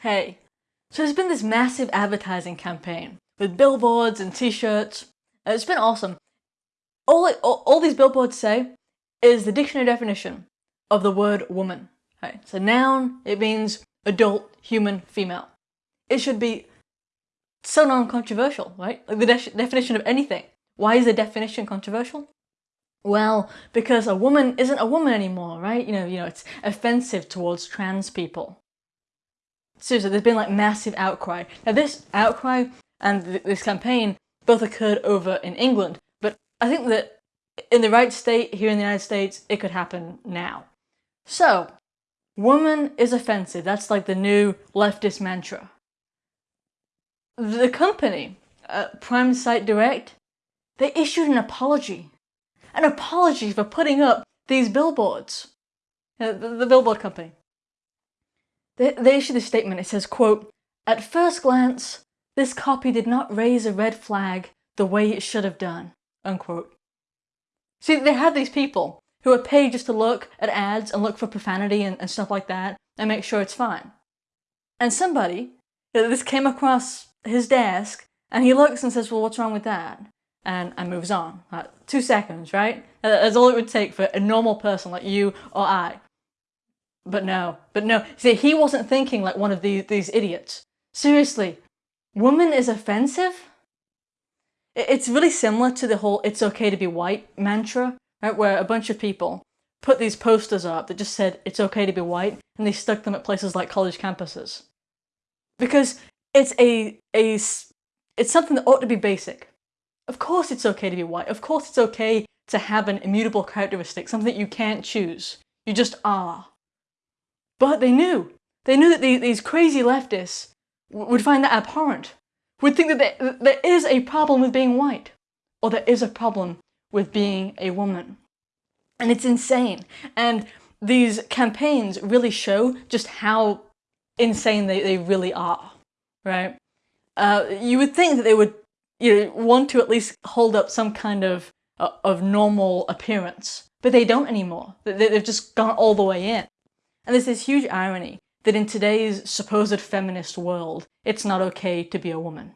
Hey, so there's been this massive advertising campaign with billboards and t-shirts. Uh, it's been awesome. All, it, all, all these billboards say is the dictionary definition of the word woman. Right? It's a noun, it means adult, human, female. It should be so non-controversial, right? Like the de definition of anything. Why is the definition controversial? Well, because a woman isn't a woman anymore, right? You know, you know, it's offensive towards trans people. Seriously, there's been like massive outcry. Now this outcry and th this campaign both occurred over in England, but I think that in the right state here in the United States, it could happen now. So, woman is offensive. That's like the new leftist mantra. The company, uh, Primesight Direct, they issued an apology. An apology for putting up these billboards. Uh, the, the billboard company. They, issued a statement, it says, quote, At first glance, this copy did not raise a red flag the way it should have done, unquote. See, they have these people who are paid just to look at ads and look for profanity and, and stuff like that and make sure it's fine. And somebody, this came across his desk and he looks and says, well, what's wrong with that? And, and moves on. Like, two seconds, right? That's all it would take for a normal person like you or I. But no, but no. See, he wasn't thinking like one of these, these idiots. Seriously, woman is offensive? It's really similar to the whole it's okay to be white mantra, right? Where a bunch of people put these posters up that just said it's okay to be white and they stuck them at places like college campuses. Because it's a, a, it's something that ought to be basic. Of course it's okay to be white. Of course it's okay to have an immutable characteristic, something that you can't choose. You just are. But they knew. They knew that these crazy leftists would find that abhorrent, would think that there is a problem with being white, or there is a problem with being a woman. And it's insane. And these campaigns really show just how insane they, they really are, right? Uh, you would think that they would you know, want to at least hold up some kind of, uh, of normal appearance, but they don't anymore. They've just gone all the way in. And there's this huge irony that in today's supposed feminist world, it's not okay to be a woman.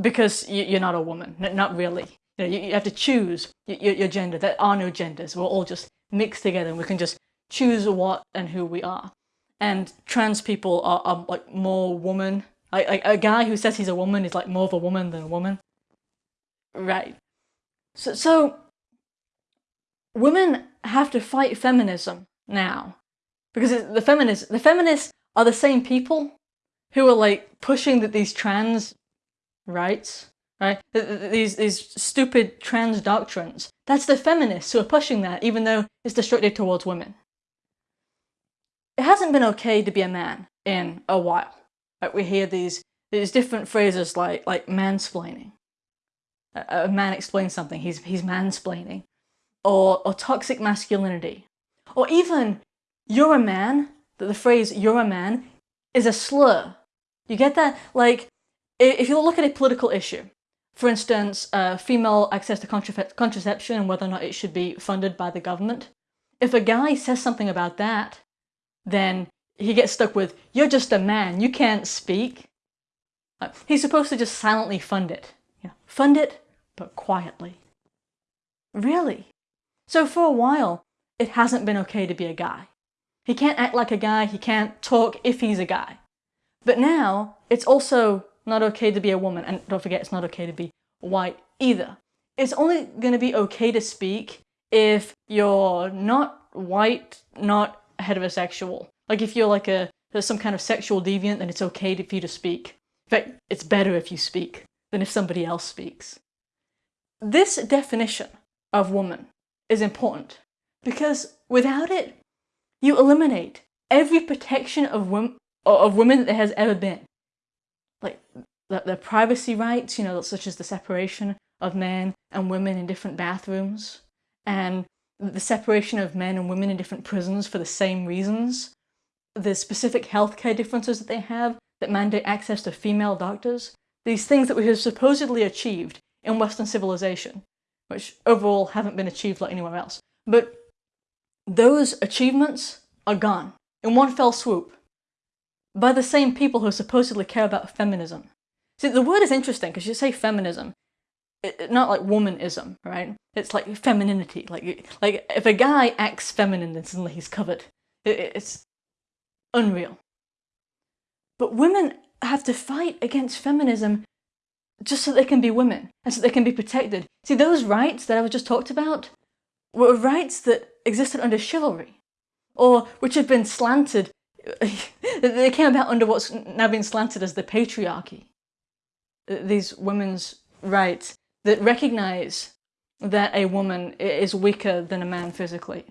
Because you're not a woman, not really. You, have to choose your gender. There are no genders. We're all just mixed together and we can just choose what and who we are. And trans people are, are like more woman. Like, like a guy who says he's a woman is like more of a woman than a woman. Right. So, so women have to fight feminism now. Because the feminists, the feminists are the same people who are like pushing that these trans rights, right? These, these stupid trans doctrines. That's the feminists who are pushing that, even though it's destructive towards women. It hasn't been okay to be a man in a while. Like we hear these, these different phrases like, like mansplaining. A, a man explains something, he's, he's mansplaining. Or, or toxic masculinity. Or even, you're a man, that the phrase you're a man is a slur. You get that? Like, if you look at a political issue, for instance, uh, female access to contraception and whether or not it should be funded by the government, if a guy says something about that, then he gets stuck with, you're just a man, you can't speak. He's supposed to just silently fund it. Fund it, but quietly. Really? So for a while, it hasn't been okay to be a guy. He can't act like a guy, he can't talk if he's a guy. But now, it's also not okay to be a woman, and don't forget, it's not okay to be white either. It's only going to be okay to speak if you're not white, not heterosexual. Like if you're like a there's some kind of sexual deviant, then it's okay for you to speak. In fact, it's better if you speak than if somebody else speaks. This definition of woman is important because without it, you eliminate every protection of, women, of women that there has ever been. Like their privacy rights, you know, such as the separation of men and women in different bathrooms, and the separation of men and women in different prisons for the same reasons, the specific healthcare differences that they have that mandate access to female doctors, these things that we have supposedly achieved in Western civilization, which overall haven't been achieved like anywhere else. But those achievements are gone in one fell swoop. by the same people who supposedly care about feminism. See, the word is interesting because you say feminism, it, not like womanism, right? It's like femininity. Like, like if a guy acts feminine, then suddenly he's covered. It, it's unreal. But women have to fight against feminism just so they can be women and so they can be protected. See, those rights that I was just talked about were rights that existed under chivalry or which have been slanted. they came about under what's now been slanted as the patriarchy. These women's rights that recognize that a woman is weaker than a man physically.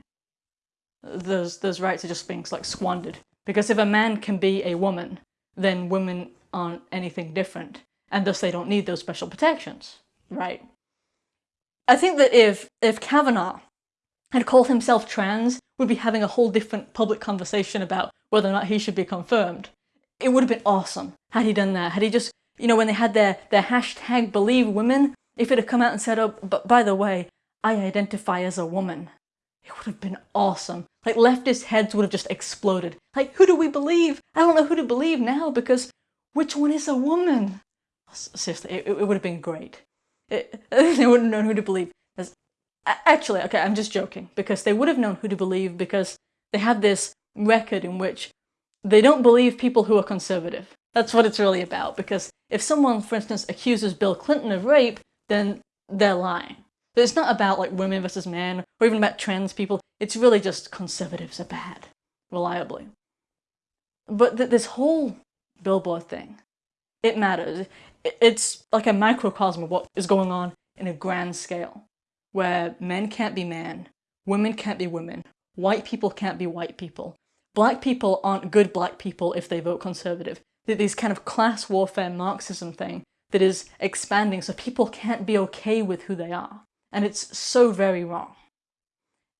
Those, those rights are just being like squandered. Because if a man can be a woman, then women aren't anything different and thus they don't need those special protections, right? I think that if, if Kavanaugh had called himself trans, we'd be having a whole different public conversation about whether or not he should be confirmed. It would have been awesome had he done that. Had he just, you know, when they had their, their hashtag believe women, if it had come out and said, oh, but by the way, I identify as a woman, it would have been awesome. Like leftist heads would have just exploded. Like, who do we believe? I don't know who to believe now because which one is a woman? Seriously, it, it would have been great. It, they wouldn't know who to believe. Actually, okay, I'm just joking because they would have known who to believe because they have this record in which they don't believe people who are conservative. That's what it's really about because if someone, for instance, accuses Bill Clinton of rape, then they're lying. But it's not about like women versus men or even about trans people. It's really just conservatives are bad, reliably. But th this whole billboard thing, it matters. It's like a microcosm of what is going on in a grand scale, where men can't be men, women can't be women, white people can't be white people, black people aren't good black people if they vote conservative. This kind of class warfare Marxism thing that is expanding so people can't be okay with who they are. And it's so very wrong.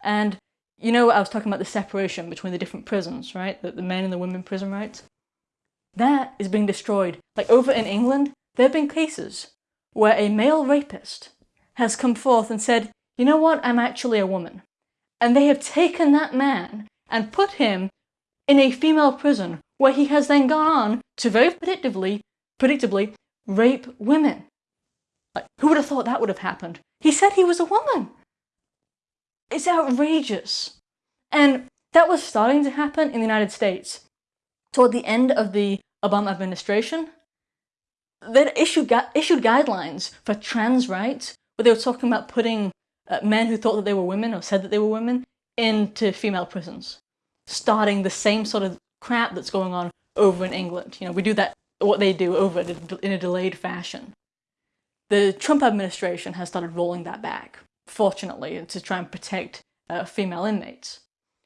And you know, I was talking about the separation between the different prisons, right? The, the men and the women prison rights. That is being destroyed. Like over in England, there have been cases where a male rapist has come forth and said, you know what, I'm actually a woman. And they have taken that man and put him in a female prison where he has then gone on to very predictably, predictably rape women. Like, who would have thought that would have happened? He said he was a woman. It's outrageous. And that was starting to happen in the United States. Toward the end of the Obama administration, they issued, issued guidelines for trans rights, where they were talking about putting uh, men who thought that they were women or said that they were women into female prisons, starting the same sort of crap that's going on over in England. You know, we do that what they do over in a delayed fashion. The Trump administration has started rolling that back, fortunately, to try and protect uh, female inmates.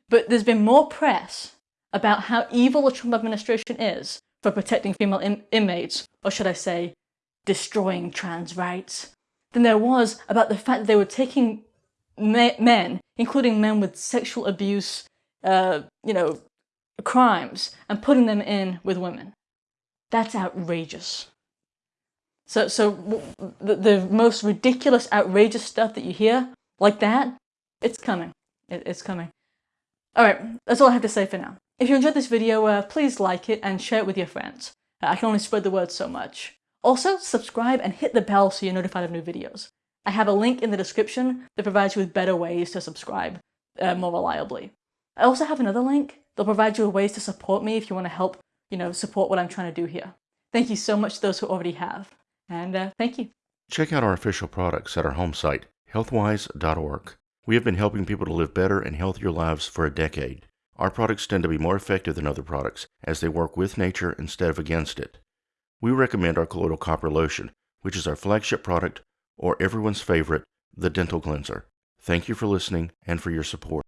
But there's been more press about how evil the Trump administration is for protecting female in inmates, or should I say, destroying trans rights, than there was about the fact that they were taking men, including men with sexual abuse, uh, you know, crimes, and putting them in with women. That's outrageous. So, so the, the most ridiculous, outrageous stuff that you hear, like that, it's coming. It, it's coming. Alright, that's all I have to say for now. If you enjoyed this video, uh, please like it and share it with your friends. I can only spread the word so much. Also, subscribe and hit the bell so you're notified of new videos. I have a link in the description that provides you with better ways to subscribe uh, more reliably. I also have another link that'll provide you with ways to support me if you want to help you know, support what I'm trying to do here. Thank you so much to those who already have. And uh, thank you. Check out our official products at our home site, healthwyze.org. We have been helping people to live better and healthier lives for a decade. Our products tend to be more effective than other products as they work with nature instead of against it. We recommend our colloidal copper lotion, which is our flagship product, or everyone's favorite, the dental cleanser. Thank you for listening and for your support.